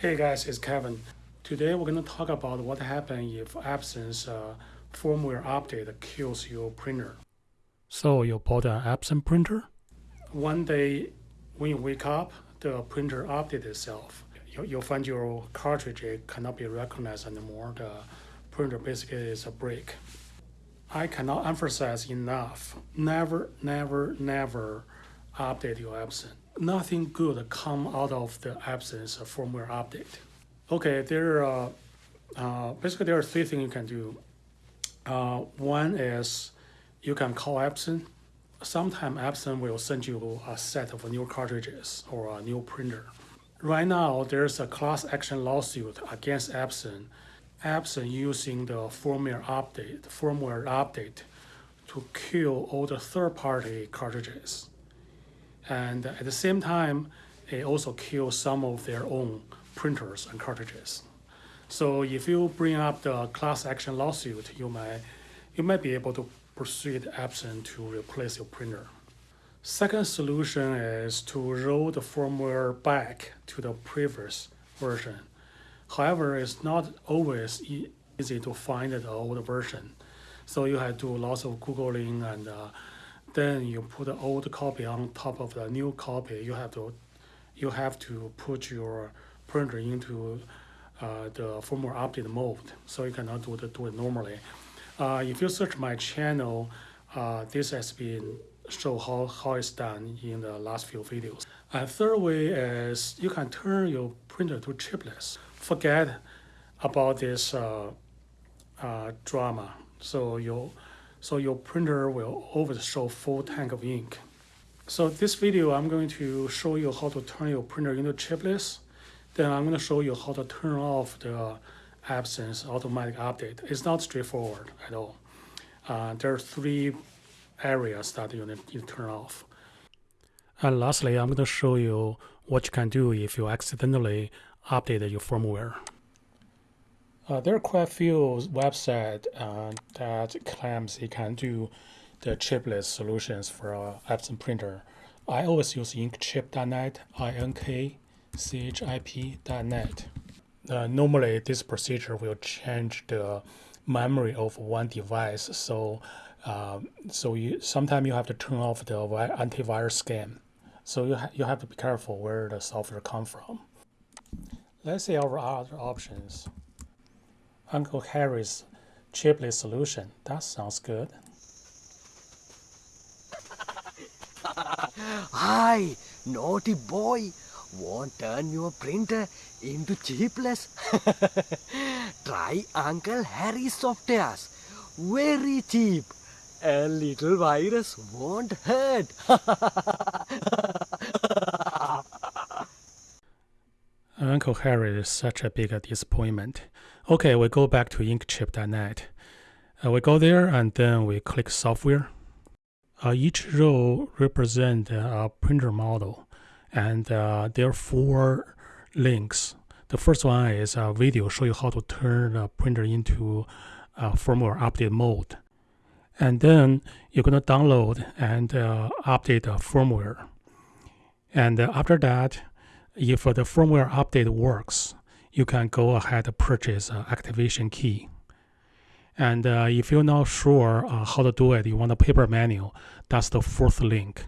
Hey guys, it's Kevin. Today we're going to talk about what happens if Epson's uh, firmware update kills your printer. So you bought an Epson printer? One day when you wake up, the printer updates itself. You, you'll find your cartridge it cannot be recognized anymore. The printer basically is a break. I cannot emphasize enough. Never, never, never update your Epson. Nothing good come out of the Epson's firmware update. Okay, there are uh, basically there are three things you can do. Uh, one is you can call Epson. Sometime Epson will send you a set of new cartridges or a new printer. Right now, there's a class action lawsuit against Epson Epson using the firmware update, firmware update to kill all the third-party cartridges. And at the same time, it also kills some of their own printers and cartridges. So if you bring up the class action lawsuit, you might, you might be able to persuade Epson to replace your printer. Second solution is to roll the firmware back to the previous version However, it's not always easy to find the old version. So you have to do lots of Googling and uh, then you put the old copy on top of the new copy. You have to, you have to put your printer into uh, the firmware update mode. So you cannot do, the, do it normally. Uh, if you search my channel, uh, this has been show how, how it's done in the last few videos. And third way is you can turn your printer to chipless forget about this uh, uh, drama. So your, so your printer will always show full tank of ink. So this video, I'm going to show you how to turn your printer into chipless. Then I'm going to show you how to turn off the Epson's automatic update. It's not straightforward at all. Uh, there are three areas that you need to turn off. And lastly, I'm going to show you what you can do if you accidentally update your firmware. Uh, there are quite a few websites uh, that claims it can do the chipless solutions for a Epson printer. I always use inkchip.net, I-N-K-C-H-I-P.net. Uh, normally, this procedure will change the memory of one device, so uh, so you sometimes you have to turn off the antivirus scan. So you ha you have to be careful where the software come from. Let's see our other options. Uncle Harry's chipless solution. That sounds good. Hi, naughty boy. Won't turn your printer into chipless? Try Uncle Harry's softwares. Very cheap. A little virus won't hurt. Uncle Harry is such a big disappointment. Okay, we go back to inkchip.net. Uh, we go there and then we click software. Uh, each row represents a printer model and uh, there are four links. The first one is a video show you how to turn a printer into a firmware update mode. And then you're going to download and uh, update the firmware. And uh, after that, if the firmware update works, you can go ahead and purchase an activation key. And uh, if you're not sure uh, how to do it, you want a paper manual, that's the fourth link,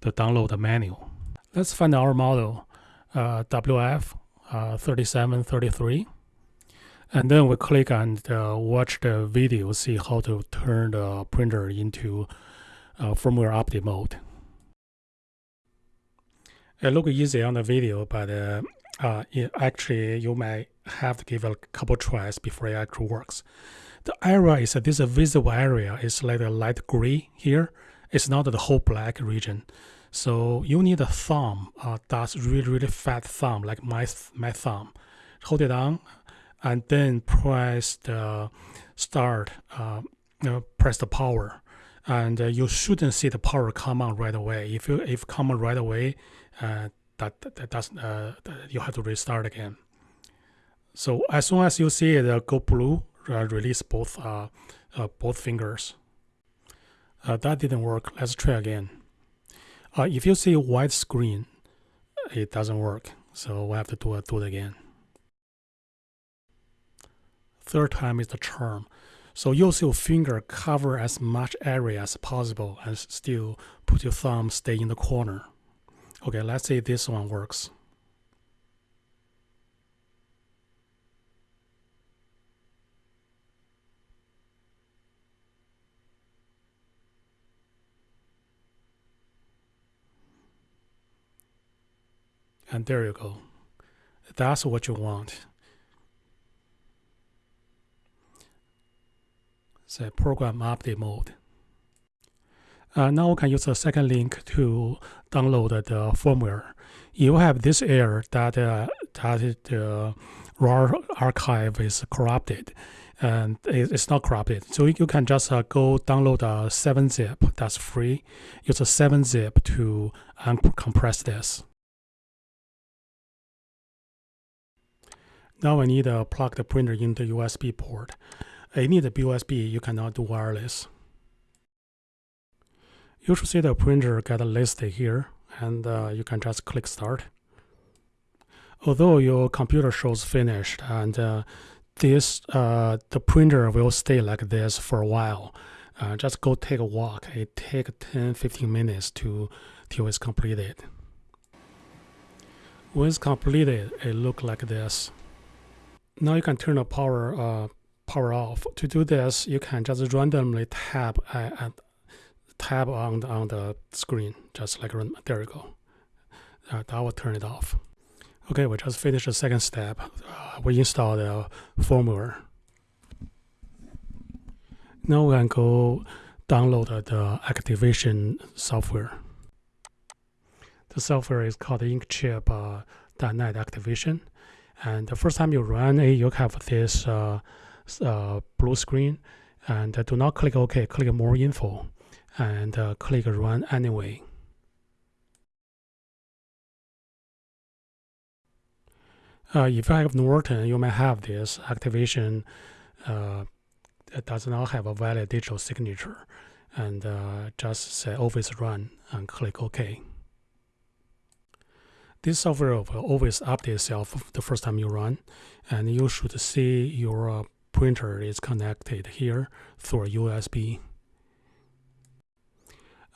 to download the manual. Let's find our model, uh, WF uh, 3733. And then we click and watch the video, see how to turn the printer into uh, firmware update mode. It look easy on the video, but uh, uh, it actually you might have to give a couple tries before it actually works. The area is this visible area is like a light gray here. It's not the whole black region. So you need a thumb uh, that's really, really fat thumb, like my, my thumb. Hold it down and then press the start, uh, you know, press the power. And uh, you shouldn't see the power come on right away. If you if come on right away, uh, that, that does uh, you have to restart again. So as soon as you see it uh, go blue, uh, release both uh, both fingers. That didn't work. Let's try again. if you see white screen, it doesn't work. So we have to do, do it again. third time is the charm. So use your finger cover as much area as possible and still put your thumb stay in the corner. Okay, let's see this one works. And there you go. That's what you want. Say program update mode. Uh, now we can use the second link to download the firmware. You have this error that uh, that the RAR archive is corrupted, and it's not corrupted. So you can just uh, go download a 7-zip that's free. Use a 7-zip to uncompress this. Now I need to plug the printer into the USB port. I need USB, you cannot do wireless. You should see the printer get listed here and uh, you can just click start. Although your computer shows finished and uh, this uh, the printer will stay like this for a while. Uh, just go take a walk. It take 10-15 minutes to till it's completed. When it's completed, it look like this. Now you can turn the power uh, power off. To do this, you can just randomly tap and tap on the, on the screen, just like there you go. Uh, that will turn it off. Okay, we just finished the second step. Uh, we install the firmware. Now we can go download the activation software. The software is called Inkchip uh, .NET Activation. And the first time you run it, you have this uh, uh, blue screen. And do not click OK, click more info and uh, click run anyway. Uh, if you have Norton, you may have this activation uh, does not have a valid digital signature and uh, just say always run and click OK. This software will always update itself the first time you run and you should see your uh, printer is connected here through USB.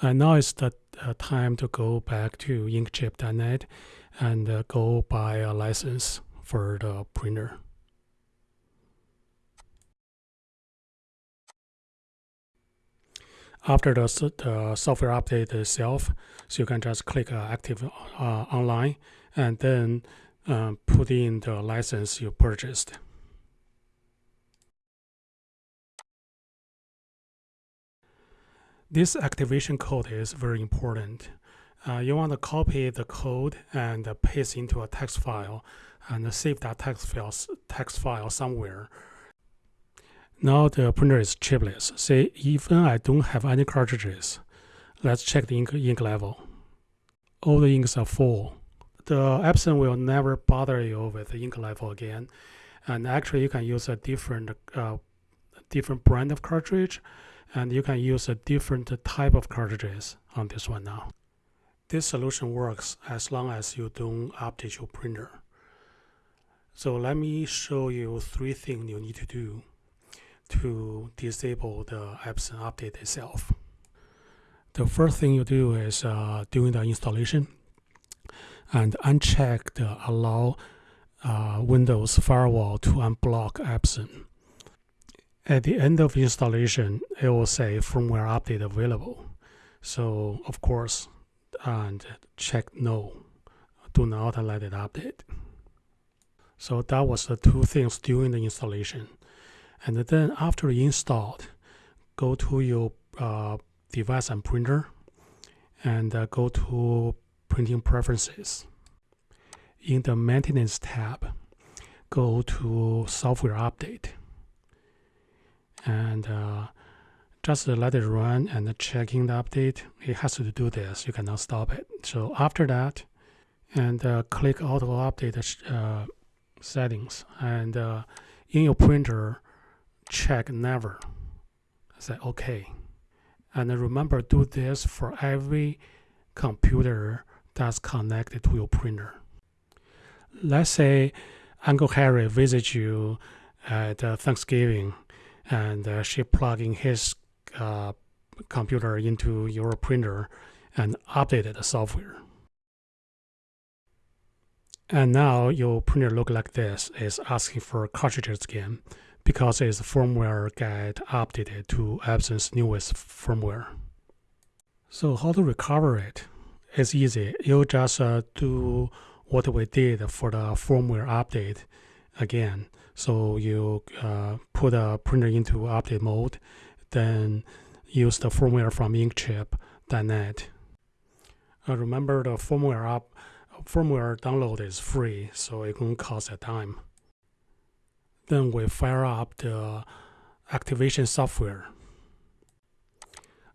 And now it's the uh, time to go back to inkchip.net and uh, go buy a license for the printer. After the, the software update itself, so you can just click uh, active uh, online and then um, put in the license you purchased. This activation code is very important. Uh, you want to copy the code and paste into a text file and save that text file, text file somewhere. Now the printer is chipless. Say even I don't have any cartridges. Let's check the ink, ink level. All the inks are full. The Epson will never bother you with the ink level again. And actually you can use a different uh, different brand of cartridge and you can use a different type of cartridges on this one now. This solution works as long as you don't update your printer. So let me show you three things you need to do to disable the Epson update itself. The first thing you do is uh, doing the installation and uncheck the allow uh, Windows firewall to unblock Epson. At the end of installation, it will say firmware update available. So of course, and check no, do not let it update. So that was the two things during the installation. And then after installed, go to your uh, device and printer and uh, go to printing preferences. In the maintenance tab, go to software update and uh, just let it run and checking the update. It has to do this. You cannot stop it. So after that, and uh, click auto update uh, settings and uh, in your printer, check never. Say OK. And remember, do this for every computer that's connected to your printer. Let's say Uncle Harry visits you at uh, Thanksgiving and uh, she plugging his uh, computer into your printer and updated the software. And now your printer look like this is asking for cartridges again because its firmware get updated to Epson's newest firmware. So how to recover it? It's easy. You just uh, do what we did for the firmware update again. So you uh, put a printer into update mode, then use the firmware from Inkchip.net. Uh, remember the firmware up firmware download is free, so it won't cost a dime. Then we fire up the activation software.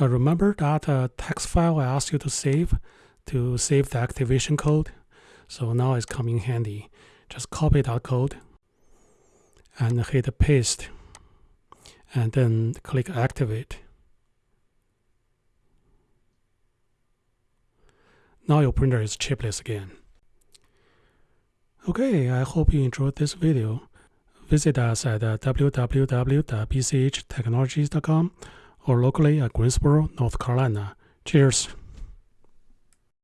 Uh, remember that uh, text file I asked you to save to save the activation code? So now it's coming handy. Just copy that code and hit paste and then click activate. Now your printer is chipless again. Okay, I hope you enjoyed this video. Visit us at www.bchtechnologies.com or locally at Greensboro, North Carolina. Cheers!